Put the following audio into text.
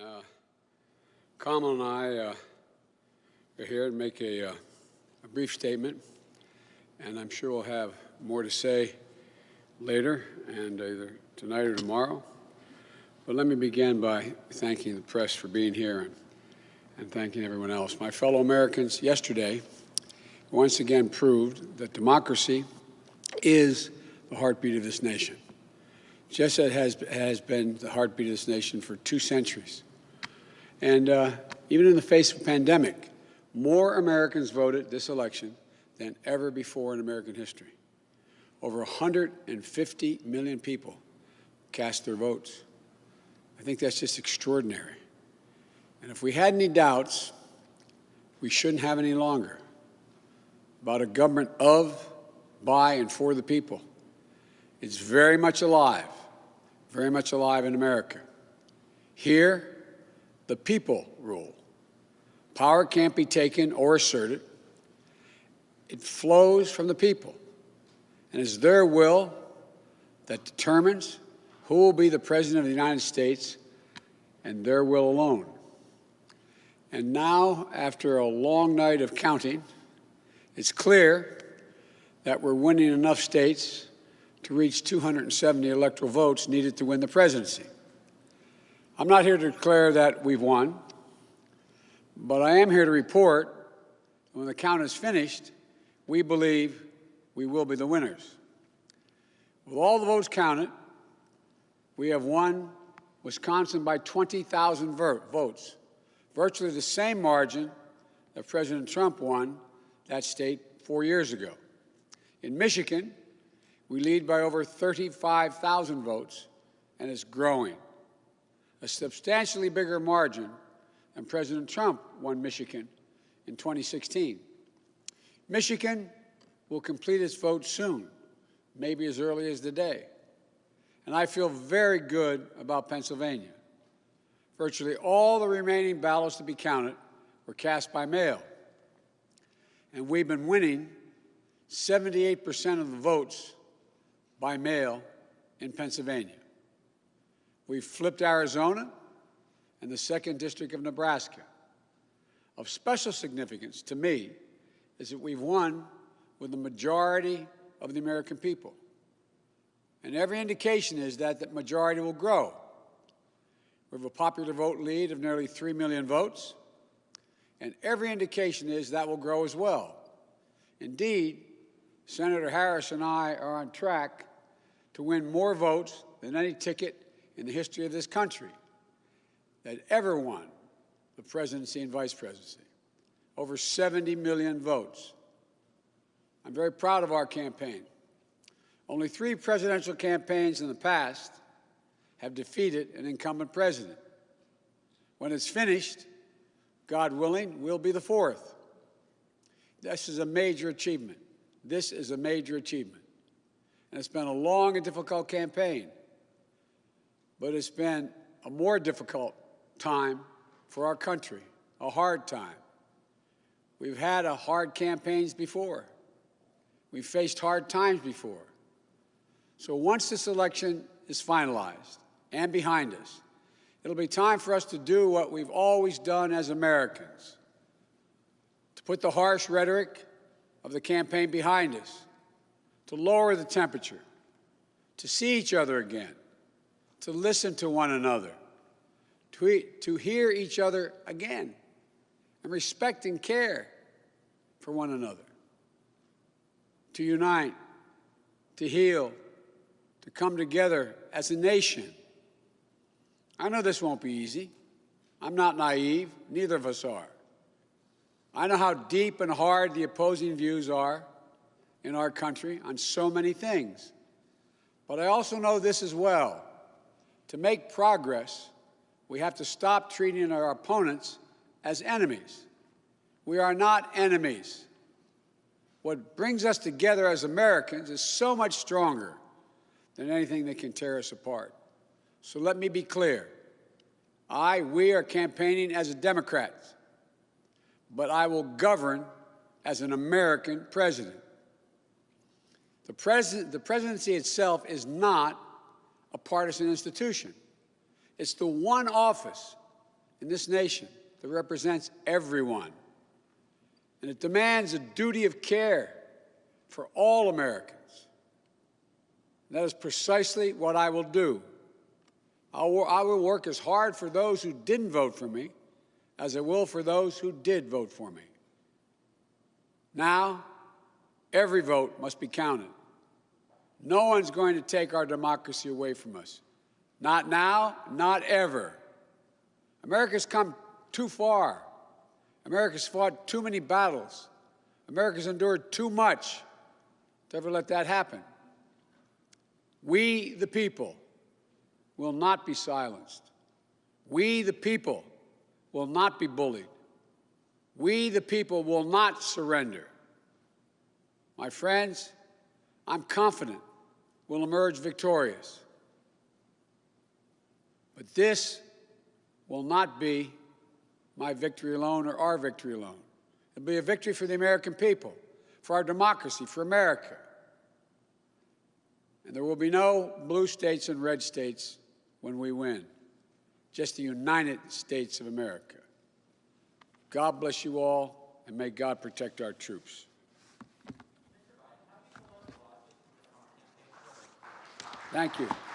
Uh, Kamala and I uh, are here to make a, uh, a brief statement, and I'm sure we'll have more to say later, and either tonight or tomorrow. But let me begin by thanking the press for being here and, and thanking everyone else. My fellow Americans, yesterday once again proved that democracy is the heartbeat of this nation just as has, has been the heartbeat of this nation for two centuries. And uh, even in the face of a pandemic, more Americans voted this election than ever before in American history. Over 150 million people cast their votes. I think that's just extraordinary. And if we had any doubts, we shouldn't have any longer about a government of, by, and for the people. It's very much alive very much alive in America. Here, the people rule. Power can't be taken or asserted. It flows from the people, and it's their will that determines who will be the President of the United States and their will alone. And now, after a long night of counting, it's clear that we're winning enough states to reach 270 electoral votes needed to win the presidency. I'm not here to declare that we've won, but I am here to report when the count is finished, we believe we will be the winners. With all the votes counted, we have won Wisconsin by 20,000 votes, virtually the same margin that President Trump won that state four years ago. In Michigan, we lead by over 35,000 votes, and it's growing. A substantially bigger margin than President Trump won Michigan in 2016. Michigan will complete its vote soon, maybe as early as today. And I feel very good about Pennsylvania. Virtually all the remaining ballots to be counted were cast by mail. And we've been winning 78% of the votes by mail in Pennsylvania. We've flipped Arizona and the 2nd District of Nebraska. Of special significance to me is that we've won with the majority of the American people. And every indication is that that majority will grow. We have a popular vote lead of nearly 3 million votes, and every indication is that will grow as well. Indeed, Senator Harris and I are on track to win more votes than any ticket in the history of this country that ever won the presidency and vice presidency. Over 70 million votes. I'm very proud of our campaign. Only three presidential campaigns in the past have defeated an incumbent president. When it's finished, God willing, we'll be the fourth. This is a major achievement. This is a major achievement. And it's been a long and difficult campaign. But it's been a more difficult time for our country, a hard time. We've had a hard campaigns before. We've faced hard times before. So once this election is finalized and behind us, it'll be time for us to do what we've always done as Americans, to put the harsh rhetoric of the campaign behind us to lower the temperature, to see each other again, to listen to one another, to, to hear each other again, and respect and care for one another, to unite, to heal, to come together as a nation. I know this won't be easy. I'm not naive. Neither of us are. I know how deep and hard the opposing views are in our country on so many things. But I also know this as well. To make progress, we have to stop treating our opponents as enemies. We are not enemies. What brings us together as Americans is so much stronger than anything that can tear us apart. So let me be clear. I, we are campaigning as a Democrat, but I will govern as an American president. The, president, the presidency itself is not a partisan institution. It's the one office in this nation that represents everyone. And it demands a duty of care for all Americans. And that is precisely what I will do. I will, I will work as hard for those who didn't vote for me as I will for those who did vote for me. Now, every vote must be counted. No one's going to take our democracy away from us. Not now, not ever. America's come too far. America's fought too many battles. America's endured too much to ever let that happen. We, the people, will not be silenced. We, the people, will not be bullied. We, the people, will not surrender. My friends, I'm confident we'll emerge victorious. But this will not be my victory alone or our victory alone. It'll be a victory for the American people, for our democracy, for America. And there will be no blue states and red states when we win, just the United States of America. God bless you all, and may God protect our troops. Thank you.